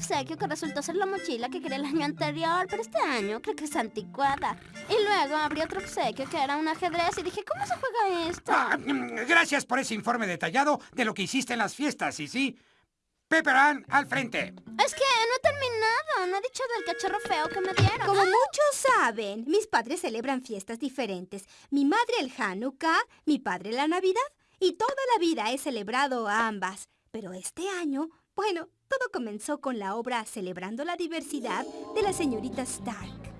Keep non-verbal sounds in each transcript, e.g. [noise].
Obsequio que resultó ser la mochila que quería el año anterior, pero este año creo que es anticuada. Y luego abrí otro obsequio que era un ajedrez y dije, ¿cómo se juega esto? Ah, mm, gracias por ese informe detallado de lo que hiciste en las fiestas, ¿sí sí? Pepper Ann, al frente. Es que no he terminado. No he dicho del cachorro feo que me dieron. Como muchos saben, mis padres celebran fiestas diferentes. Mi madre el Hanukkah, mi padre la Navidad. Y toda la vida he celebrado ambas. Pero este año, bueno, todo comenzó con la obra Celebrando la Diversidad de la señorita Stark.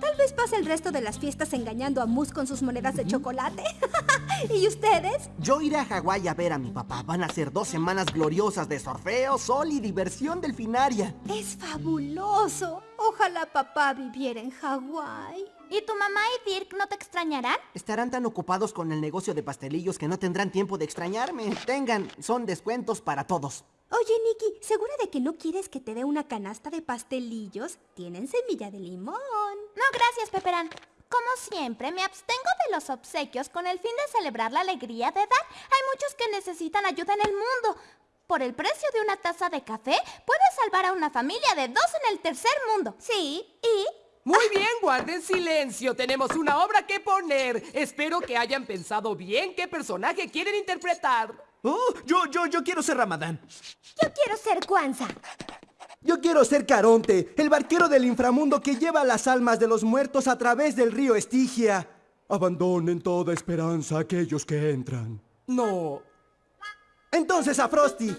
Tal vez pase el resto de las fiestas engañando a Moose con sus monedas de chocolate. [laughs] ¿Y ustedes? Yo iré a Hawái a ver a mi papá. Van a ser dos semanas gloriosas de surfeo, sol y diversión delfinaria. Es fabuloso. Ojalá papá viviera en Hawái. ¿Y tu mamá y Dirk no te extrañarán? Estarán tan ocupados con el negocio de pastelillos que no tendrán tiempo de extrañarme. Tengan, son descuentos para todos. Oye, Nikki, ¿segura de que no quieres que te dé una canasta de pastelillos? Tienen semilla de limón. No, gracias, Peperán. Como siempre, me abstengo de los obsequios con el fin de celebrar la alegría de dar. Hay muchos que necesitan ayuda en el mundo. Por el precio de una taza de café, puedes salvar a una familia de dos en el tercer mundo. Sí, y... Muy bien, guarden silencio. Tenemos una obra que poner. Espero que hayan pensado bien qué personaje quieren interpretar. Oh, yo, yo, yo quiero ser Ramadán. Yo quiero ser Kwanzaa. Yo quiero ser Caronte, el barquero del inframundo que lleva las almas de los muertos a través del río Estigia. Abandonen toda esperanza a aquellos que entran. No. Entonces a Frosty. Yo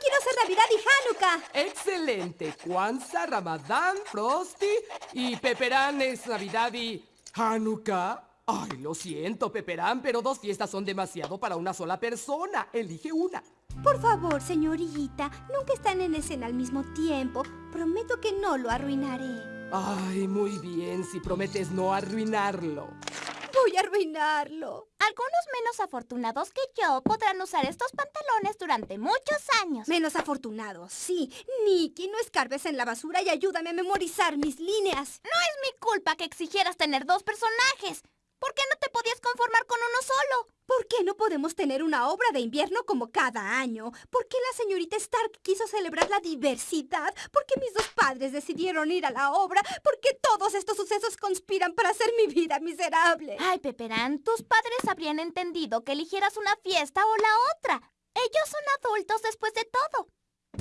quiero ser Navidad y Hanukkah. Excelente. Kwanzaa, Ramadán, Frosty y Peperán es Navidad y Hanukkah. Ay, lo siento, Peperán, pero dos fiestas son demasiado para una sola persona. Elige una. Por favor, señorita, nunca están en escena al mismo tiempo. Prometo que no lo arruinaré. Ay, muy bien, si prometes no arruinarlo. Voy a arruinarlo. Algunos menos afortunados que yo podrán usar estos pantalones durante muchos años. Menos afortunados, sí. Nicky, no escarbes en la basura y ayúdame a memorizar mis líneas. No es mi culpa que exigieras tener dos personajes. ¿Por qué no te podías conformar con uno solo? ¿Por qué no podemos tener una obra de invierno como cada año? ¿Por qué la señorita Stark quiso celebrar la diversidad? ¿Por qué mis dos padres decidieron ir a la obra? ¿Por qué todos estos sucesos conspiran para hacer mi vida miserable? Ay, Peperán, tus padres habrían entendido que eligieras una fiesta o la otra. Ellos son adultos después de todo.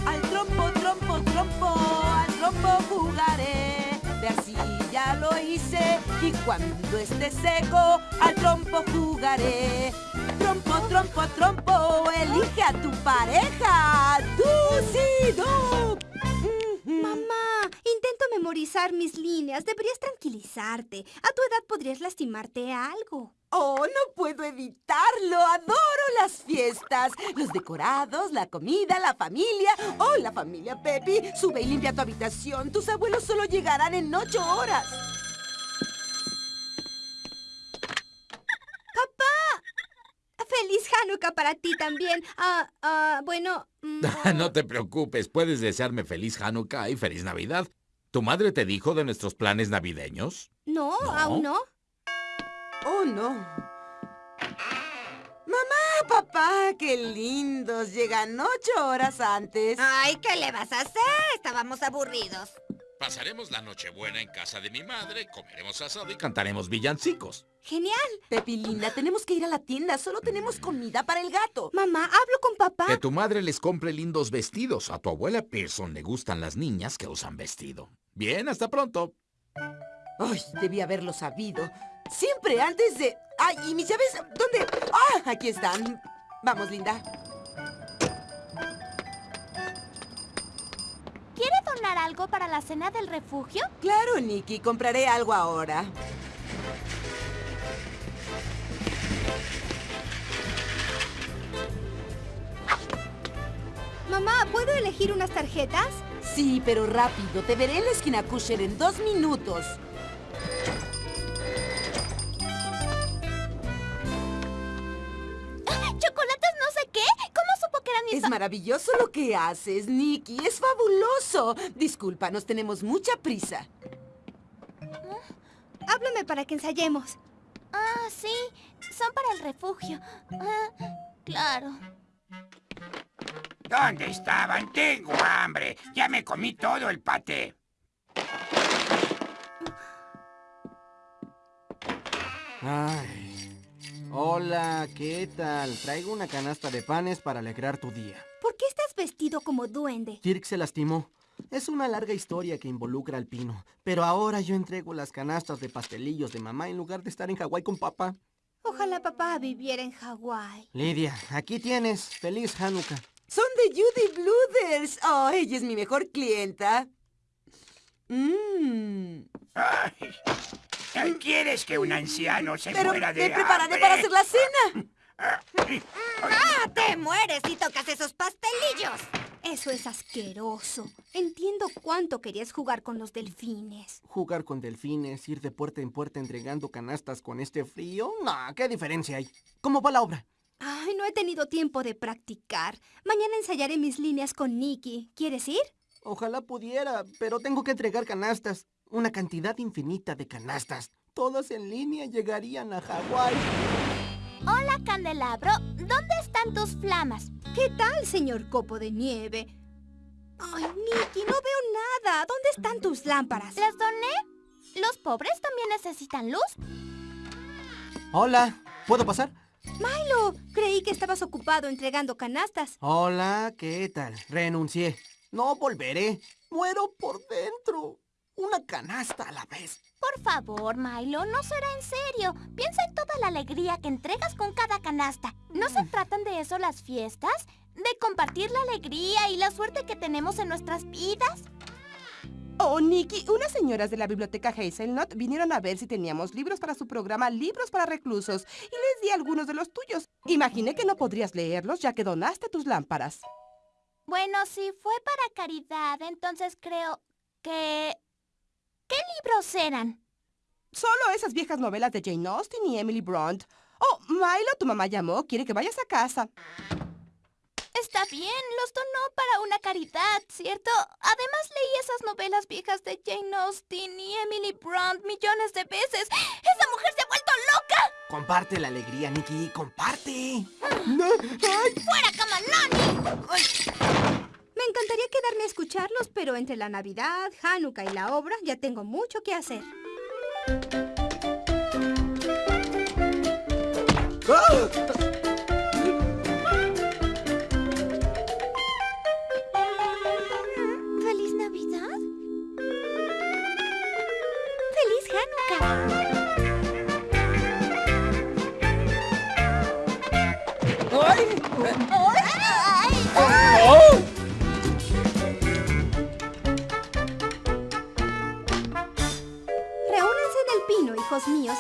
Al trompo, trompo, trompo, al trompo jugaré. De arcilla lo hice y cuando esté seco al trompo jugaré. Trompo, trompo, trompo, elige a tu pareja. Tú sí, tú. Mamá, mis líneas. Deberías tranquilizarte. A tu edad podrías lastimarte algo. Oh, no puedo evitarlo. Adoro las fiestas. Los decorados, la comida, la familia. Oh, la familia Pepi. Sube y limpia tu habitación. Tus abuelos solo llegarán en ocho horas. ¡Papá! ¡Feliz Hanukkah para ti también! Ah, ah, bueno... mm, [laughs] no te preocupes, puedes desearme feliz Hanukkah y feliz Navidad. ¿Tu madre te dijo de nuestros planes navideños? no, ¿No? aún no. Oh, no. Mamá, papá, qué lindos. Llegan ocho horas antes. Ay, ¿qué le vas a hacer? Estábamos aburridos. Pasaremos la Nochebuena en casa de mi madre, comeremos asado y cantaremos villancicos. Genial. Pepi, linda, tenemos que ir a la tienda. Solo tenemos comida para el gato. Mamá, hablo con papá. Que tu madre les compre lindos vestidos. A tu abuela Pearson le gustan las niñas que usan vestido. Bien, hasta pronto. Ay, debí haberlo sabido. Siempre antes de... Ay, ¿y mis llaves? ¿Dónde? Ah, aquí están. Vamos, linda. ¿Quiere donar algo para la cena del refugio? Claro, Nicky, compraré algo ahora. Mamá, ¿puedo elegir unas tarjetas? Sí, pero rápido. Te veré en la esquina Kusher en dos minutos. Maravilloso lo que haces, Nicky. Es fabuloso. Disculpa, nos tenemos mucha prisa. Háblame para que ensayemos. Ah, sí. Son para el refugio. Ah, claro. ¿Dónde estaban? Tengo hambre. Ya me comí todo el paté. Ay. Hola, ¿qué tal? Traigo una canasta de panes para alegrar tu día. ¿Por qué estás vestido como duende? Kirk se lastimó. Es una larga historia que involucra al pino. Pero ahora yo entrego las canastas de pastelillos de mamá en lugar de estar en Hawái con papá. Ojalá papá viviera en Hawái. Lidia, aquí tienes. Feliz Hanukkah. Son de Judy Bluthers. Oh, ella es mi mejor clienta. Mmm. ¿Quieres que un anciano se Pero muera de me prepararé hambre? para hacer la cena. ¡Ah, te mueres si tocas esos pastelillos! Eso es asqueroso. Entiendo cuánto querías jugar con los delfines. Jugar con delfines, ir de puerta en puerta entregando canastas con este frío. No, ¿qué diferencia hay? ¿Cómo va la obra? Ay, no he tenido tiempo de practicar. Mañana ensayaré mis líneas con Nicky. ¿Quieres ir? Ojalá pudiera, pero tengo que entregar canastas. Una cantidad infinita de canastas. Todas en línea llegarían a Hawái. Hola, Candelabro. ¿Dónde están tus flamas? ¿Qué tal, señor Copo de Nieve? Ay, Nicky, no veo nada. ¿Dónde están tus lámparas? ¿Las doné? ¿Los pobres también necesitan luz? Hola, ¿puedo pasar? Milo, creí que estabas ocupado entregando canastas. Hola, ¿qué tal? Renuncié. No volveré. Muero por dentro. Una canasta a la vez. Por favor, Milo, no será en serio. Piensa en toda la alegría que entregas con cada canasta. ¿No se tratan de eso las fiestas? ¿De compartir la alegría y la suerte que tenemos en nuestras vidas? Oh, Nicky, unas señoras de la biblioteca Hazelnut vinieron a ver si teníamos libros para su programa Libros para Reclusos y les di algunos de los tuyos. Imaginé que no podrías leerlos ya que donaste tus lámparas. Bueno, si fue para caridad, entonces creo que... ¿Qué libros eran? Solo esas viejas novelas de Jane Austen y Emily Bront. Oh, Milo, tu mamá llamó. Quiere que vayas a casa. Está bien, los donó para una caridad, ¿cierto? Además leí esas novelas viejas de Jane Austen y Emily Bront millones de veces. ¡Esa mujer se ha vuelto loca! Comparte la alegría, Nicky. Comparte. [laughs] ¡Fuera, Camalani! Me encantaría quedarme a escucharlos, pero entre la Navidad, Hanukkah y la obra ya tengo mucho que hacer. ¿Feliz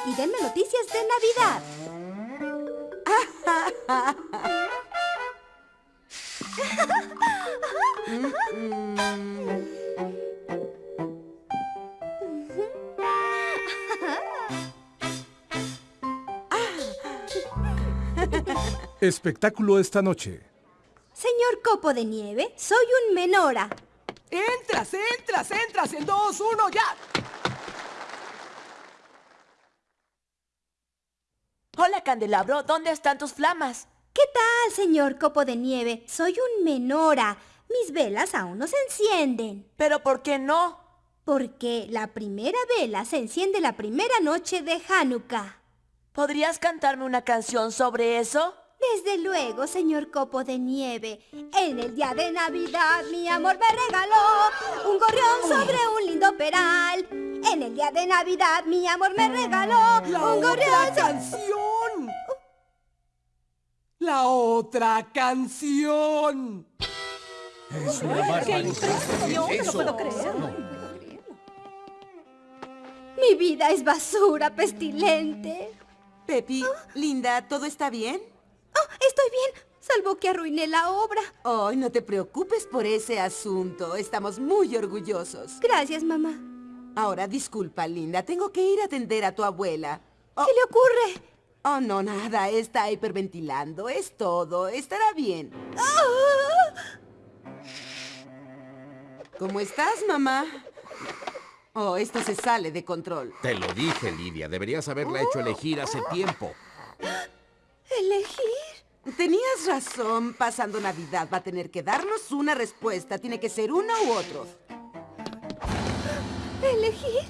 y denme noticias de Navidad. Espectáculo esta noche. Señor Copo de Nieve, soy un menora. Entras, entras, entras en dos, uno, ya. Hola, Candelabro. ¿Dónde están tus flamas? ¿Qué tal, señor Copo de Nieve? Soy un menora. Mis velas aún no se encienden. ¿Pero por qué no? Porque la primera vela se enciende la primera noche de Hanukkah. ¿Podrías cantarme una canción sobre eso? Desde luego, señor Copo de Nieve. En el día de Navidad mi amor me regaló un gorrión sobre un lindo peral. En el día de Navidad mi amor me regaló La un gorrión canción. La otra canción. Es una ¡Qué impresión! No lo puedo creer. Mi vida es basura pestilente. Pepi, Linda, ¿todo está bien? Oh, estoy bien, salvo que arruiné la obra. Ay, no te preocupes por ese asunto. Estamos muy orgullosos. Gracias, mamá. Ahora, disculpa, Linda. Tengo que ir a atender a tu abuela. Oh, ¿Qué le ocurre? oh, no, nada. Está hiperventilando. Es todo. Estará bien. ¿Cómo estás, mamá? Oh, esto se sale de control. Te lo dije, Lidia. Deberías haberla hecho elegir hace tiempo. [gasps] ¿Elegir? Tenías razón. Pasando Navidad va a tener que darnos una respuesta. Tiene que ser uno u otro. ¿Elegir?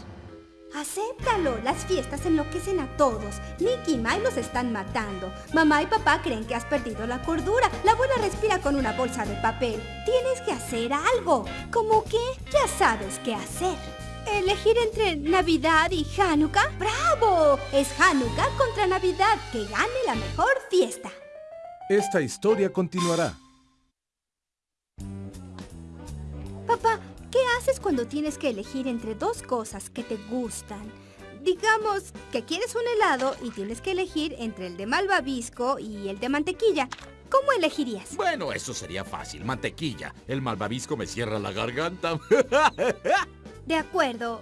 Acéptalo. Las fiestas enloquecen a todos. Nicky y Mike los están matando. Mamá y papá creen que has perdido la cordura. La abuela respira con una bolsa de papel. Tienes que hacer algo. ¿Cómo qué? Ya sabes qué hacer. ¿Elegir entre Navidad y Hanukkah? ¡Bravo! Es Hanukkah contra Navidad. Que gane la mejor fiesta. Esta historia continuará. Papá, ¿qué haces cuando tienes que elegir entre dos cosas que te gustan? Digamos que quieres un helado y tienes que elegir entre el de malvavisco y el de mantequilla. ¿Cómo elegirías? Bueno, eso sería fácil. Mantequilla. El malvavisco me cierra la garganta. [laughs] De acuerdo.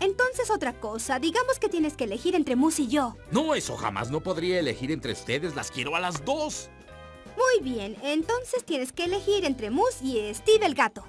Entonces otra cosa. Digamos que tienes que elegir entre Mus y yo. No, eso jamás no podría elegir entre ustedes. Las quiero a las dos. Muy bien. Entonces tienes que elegir entre Mus y Steve el gato.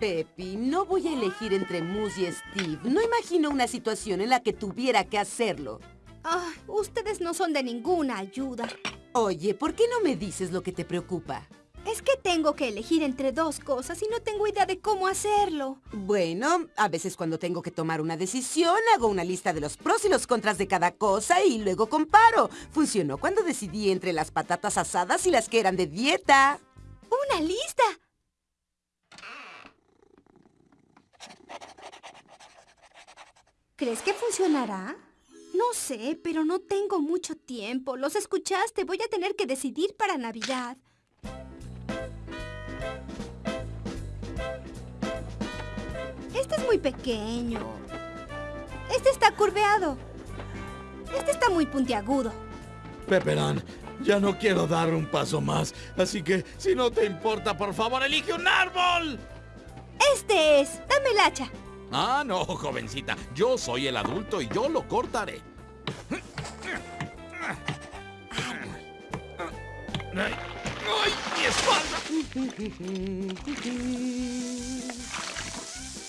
Pepi, no voy a elegir entre Moose y Steve. No imagino una situación en la que tuviera que hacerlo. Ah, ustedes no son de ninguna ayuda. Oye, ¿por qué no me dices lo que te preocupa? Es que tengo que elegir entre dos cosas y no tengo idea de cómo hacerlo. Bueno, a veces cuando tengo que tomar una decisión, hago una lista de los pros y los contras de cada cosa y luego comparo. Funcionó cuando decidí entre las patatas asadas y las que eran de dieta. ¡Una lista! ¿Crees que funcionará? No sé, pero no tengo mucho tiempo. Los escuchaste. Voy a tener que decidir para Navidad. Muy pequeño. Este está curveado. Este está muy puntiagudo. Peperán, ya no quiero dar un paso más. Así que, si no te importa, por favor, elige un árbol. Este es. Dame el hacha. Ah, no, jovencita. Yo soy el adulto y yo lo cortaré. ¡Ay, ay mi espalda!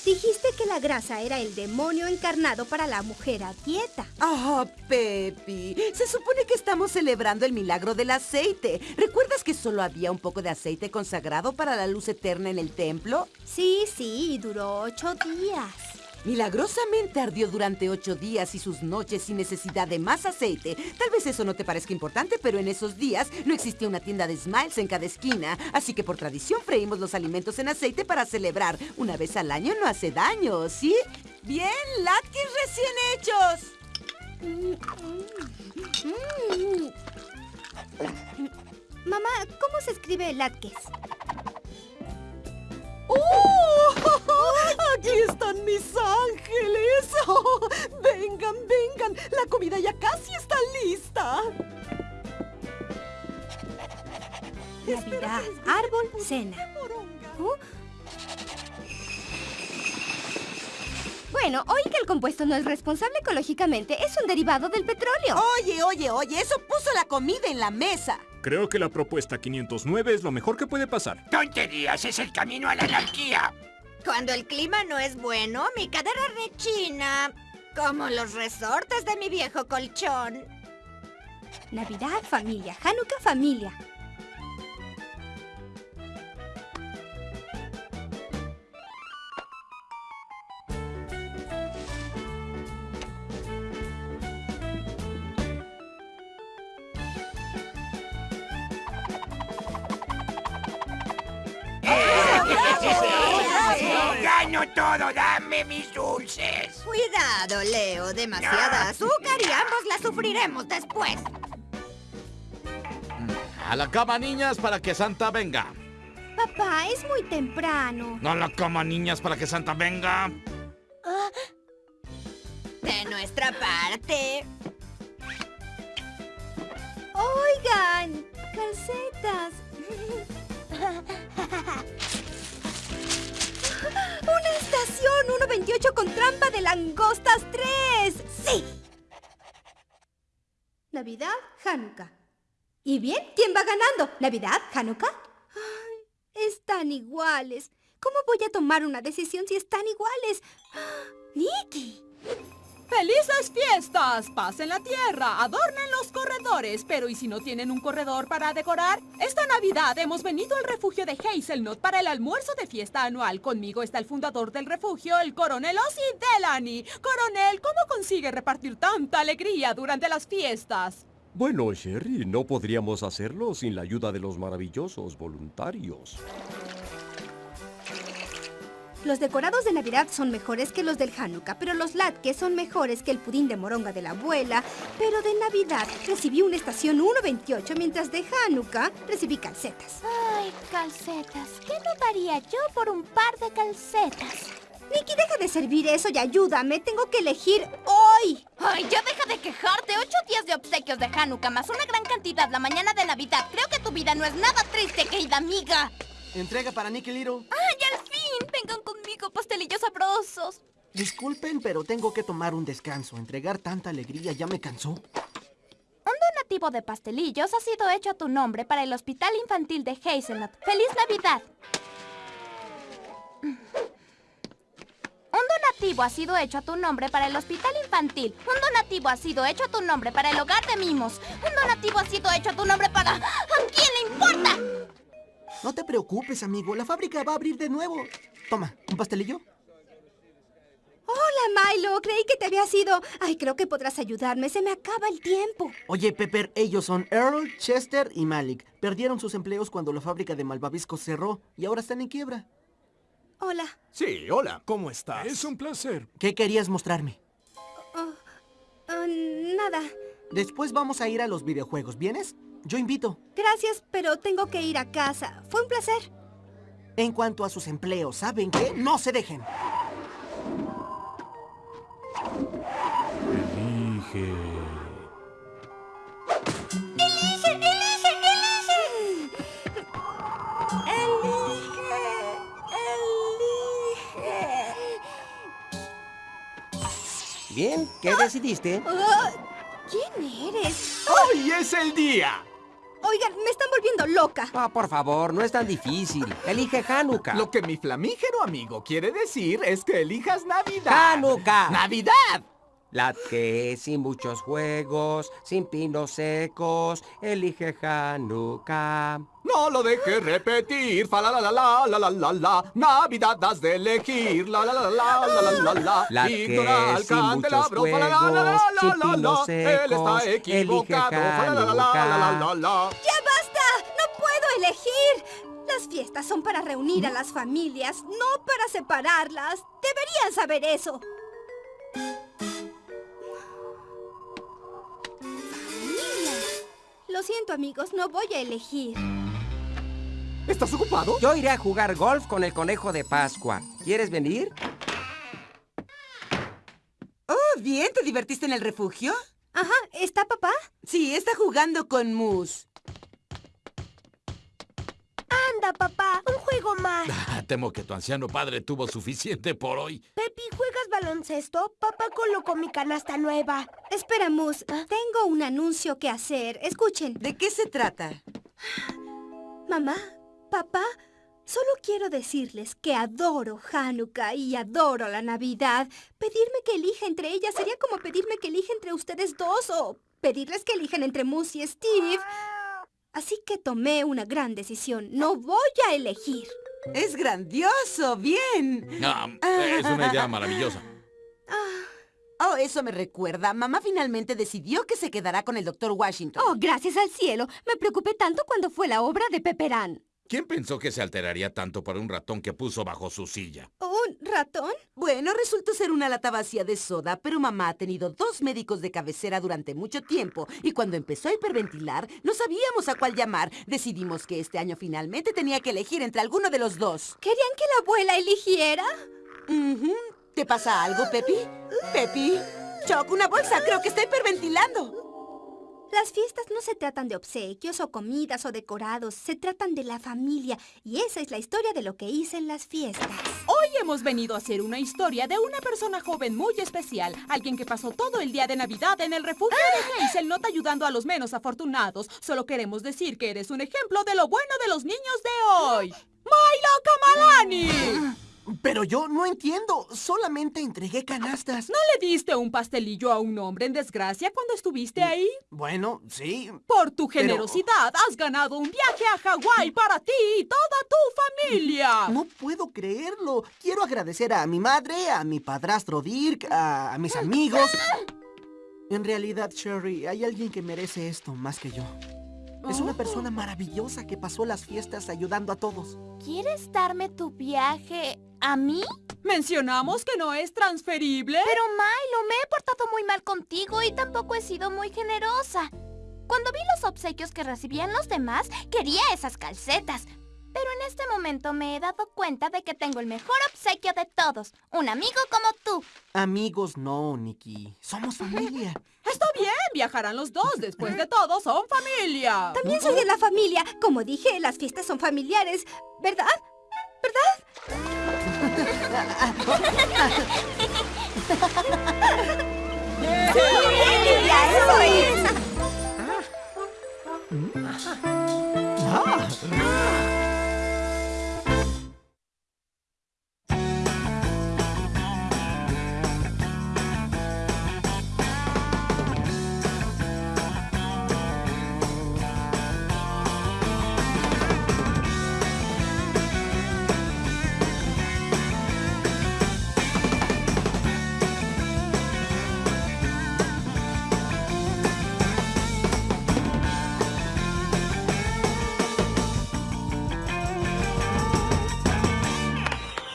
Dijiste que la grasa era el demonio encarnado para la mujer a dieta. Ah, Pepi. Se supone que estamos celebrando el milagro del aceite. ¿Recuerdas que solo había un poco de aceite consagrado para la luz eterna en el templo? Sí, sí, y duró ocho días. Milagrosamente ardió durante ocho días y sus noches sin necesidad de más aceite. Tal vez eso no te parezca importante, pero en esos días no existía una tienda de Smiles en cada esquina. Así que por tradición freímos los alimentos en aceite para celebrar. Una vez al año no hace daño, ¿sí? Bien, latkes recién hechos. Mamá, ¿cómo se escribe latkes? ¡Oh! ¡Aquí están mis ángeles! [laughs] ¡Oh! ¡Vengan, vengan! La comida ya casi está lista. Navidad, árbol, cena. ¿Oh? Bueno, oí que el compuesto no es responsable ecológicamente. Es un derivado del petróleo. Oye, oye, oye, eso puso la comida en la mesa. Creo que la propuesta 509 es lo mejor que puede pasar. ¡Tonterías! ¡Es el camino a la anarquía! Cuando el clima no es bueno, mi cadera rechina. Como los resortes de mi viejo colchón. Navidad, familia. Hanukkah, familia. ¡Gano todo! ¡Dame mis dulces! Cuidado, Leo. Demasiada azúcar y ambos la sufriremos después. A la cama, niñas, para que Santa venga. Papá, es muy temprano. A la cama, niñas, para que Santa venga. De nuestra parte. Oigan, calcetas. [laughs] ¡Una estación 1.28 con trampa de langostas 3! ¡Sí! Navidad, Hanukkah. ¿Y bien? ¿Quién va ganando? ¿Navidad, Hanukkah? Ay, están iguales. ¿Cómo voy a tomar una decisión si están iguales? [gasps] ¡Nicky! ¡Felices fiestas! Pasen la tierra, adornen los corredores. Pero ¿y si no tienen un corredor para decorar? Esta Navidad hemos venido al refugio de Hazelnut para el almuerzo de fiesta anual. Conmigo está el fundador del refugio, el coronel Ozzy Delany. Coronel, ¿cómo consigue repartir tanta alegría durante las fiestas? Bueno, Sherry, no podríamos hacerlo sin la ayuda de los maravillosos voluntarios. Los decorados de Navidad son mejores que los del Hanukkah, pero los latkes son mejores que el pudín de moronga de la abuela. Pero de Navidad recibí una estación 1.28, mientras de Hanukkah recibí calcetas. Ay, calcetas. ¿Qué no daría yo por un par de calcetas? Nicky, deja de servir eso y ayúdame. Tengo que elegir hoy. Ay, ya deja de quejarte. Ocho días de obsequios de Hanukkah más una gran cantidad la mañana de Navidad. Creo que tu vida no es nada triste, querida amiga. Entrega para Nicky Little. ¡Ay, al fin! Vengan conmigo, pastelillos sabrosos. Disculpen, pero tengo que tomar un descanso. Entregar tanta alegría ya me cansó. Un donativo de pastelillos ha sido hecho a tu nombre para el Hospital Infantil de Hazelnut. ¡Feliz Navidad! Un donativo ha sido hecho a tu nombre para el Hospital Infantil. Un donativo ha sido hecho a tu nombre para el Hogar de Mimos. Un donativo ha sido hecho a tu nombre para... ¿A quién le importa? No te preocupes, amigo. La fábrica va a abrir de nuevo. Toma, ¿un pastelillo? Hola, Milo. Creí que te había ido. Ay, creo que podrás ayudarme. Se me acaba el tiempo. Oye, Pepper, ellos son Earl, Chester y Malik. Perdieron sus empleos cuando la fábrica de malvaviscos cerró y ahora están en quiebra. Hola. Sí, hola. ¿Cómo estás? Es un placer. ¿Qué querías mostrarme? Oh, oh, nada. Después vamos a ir a los videojuegos, ¿vienes? Yo invito. Gracias, pero tengo que ir a casa. Fue un placer. En cuanto a sus empleos, ¿saben qué? No se dejen. Elige. ¡Elige, elige, elige! Elige, Bien, ¿qué decidiste? Oh, ¿Quién eres? ¡Hoy es el día! Oigan, me están volviendo loca. Ah, por favor, no es tan difícil. Elige Hanukkah. Lo que mi flamígero amigo quiere decir es que elijas Navidad. ¡Hanukkah! ¡Navidad! La que sin muchos juegos, sin pinos secos, elige Hanukkah. No lo dejes repetir, fa la la la la la la la la Navidad has de elegir, la la la la la la la la sin muchos candelabro, fa la la la la juegos, la Él está secos, equivocado, elige fa la la la la la la la ¡Ya basta! ¡No puedo elegir! Las fiestas son para reunir a las familias, no para separarlas. Deberían saber eso. Lo siento, amigos, no voy a elegir. ¿Estás ocupado? Yo iré a jugar golf con el conejo de Pascua. ¿Quieres venir? Oh, bien, ¿te divertiste en el refugio? Ajá, ¿está papá? Sí, está jugando con Moose. Papá, un juego más. [laughs] Ah, Temo que tu anciano padre tuvo suficiente por hoy. Pepi, ¿juegas baloncesto? Papá colocó mi canasta nueva. Espera, Mus, tengo un anuncio que hacer. Escuchen. ¿De qué se trata? Mamá, papá, solo quiero decirles que adoro Hanukkah y adoro la Navidad. Pedirme que elija entre ellas sería como pedirme que elija entre ustedes dos o pedirles que elijan entre Mus y Steve. Así que tomé una gran decisión. No voy a elegir. Es grandioso, bien. Ah, es una idea maravillosa. Oh, eso me recuerda. Mamá finalmente decidió que se quedará con el doctor Washington. Oh, gracias al cielo. Me preocupé tanto cuando fue la obra de Pepperán. ¿Quién pensó que se alteraría tanto por un ratón que puso bajo su silla? ¿Un ratón? Bueno, resultó ser una lata vacía de soda, pero mamá ha tenido dos médicos de cabecera durante mucho tiempo y cuando empezó a hiperventilar, no sabíamos a cuál llamar. Decidimos que este año finalmente tenía que elegir entre alguno de los dos. ¿Querían que la abuela eligiera? ¿Te pasa algo, Pepi? Pepi. Choc, una bolsa. Creo que está hiperventilando. Las fiestas no se tratan de obsequios o comidas o decorados, se tratan de la familia. Y esa es la historia de lo que hice en las fiestas. Hoy hemos venido a hacer una historia de una persona joven muy especial. Alguien que pasó todo el día de Navidad en el refugio de Hazelnut ayudando a los menos afortunados. Solo queremos decir que eres un ejemplo de lo bueno de los niños de hoy. ¡Milo Kamalani! Pero yo no entiendo. Solamente entregué canastas. ¿No le diste un pastelillo a un hombre en desgracia cuando estuviste ahí? Bueno, sí. Por tu pero- generosidad has ganado un viaje a Hawái para ti y toda tu familia. No puedo creerlo. Quiero agradecer a mi madre, a mi padrastro Dirk, a, a mis amigos. En realidad, Sherry, hay alguien que merece esto más que yo. Es una persona maravillosa que pasó las fiestas ayudando a todos. ¿Quieres darme tu viaje a mí? Mencionamos que no es transferible. Pero Milo, me he portado muy mal contigo y tampoco he sido muy generosa. Cuando vi los obsequios que recibían los demás, quería esas calcetas. Pero en este momento me he dado cuenta de que tengo el mejor obsequio de todos. Un amigo como tú. Amigos, no, Nikki. Somos familia. [laughs] Está bien, viajarán los dos. Después de todo, son familia. También soy de la familia. Como dije, las fiestas son familiares, ¿verdad? ¿Verdad? ¡Sí! ¡Eso es! Ah.